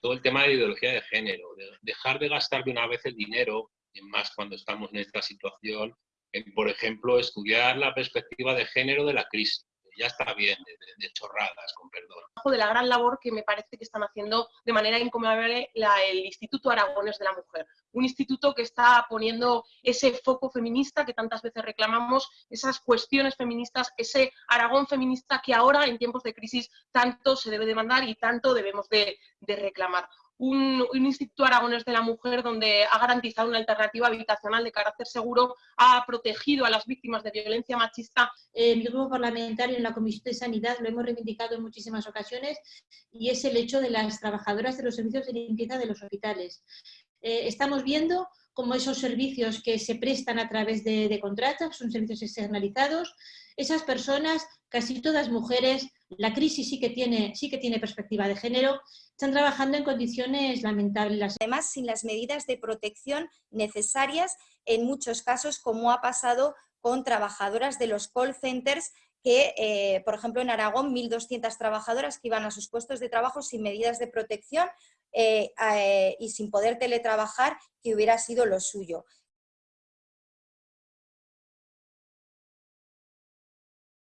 todo el tema de ideología de género, de dejar de gastar de una vez el dinero, más cuando estamos en esta situación, en, por ejemplo, estudiar la perspectiva de género de la crisis ya está bien de, chorradas, con perdón. De la gran labor que me parece que están haciendo de manera incomparable el Instituto Aragones de la Mujer. Un instituto que está poniendo ese foco feminista que tantas veces reclamamos, esas cuestiones feministas, ese Aragón feminista que ahora en tiempos de crisis tanto se debe demandar y tanto debemos de reclamar un, Instituto Aragones de la Mujer donde ha garantizado una alternativa habitacional de carácter seguro, ha protegido a las víctimas de violencia machista. Eh, mi grupo parlamentario en la Comisión de Sanidad lo hemos reivindicado en muchísimas ocasiones y es el hecho de las trabajadoras de los servicios de limpieza de los hospitales. Eh, estamos viendo cómo esos servicios que se prestan a través de, de contratos son servicios externalizados, esas personas, casi todas mujeres, la crisis sí que tiene, sí que tiene perspectiva de género, están trabajando en condiciones lamentables. Además, sin las medidas de protección necesarias, en muchos casos, como ha pasado con trabajadoras de los call centers que, eh, por ejemplo, en Aragón, 1.200 trabajadoras que iban a sus puestos de trabajo sin medidas de protección eh, eh, y sin poder teletrabajar, que hubiera sido lo suyo.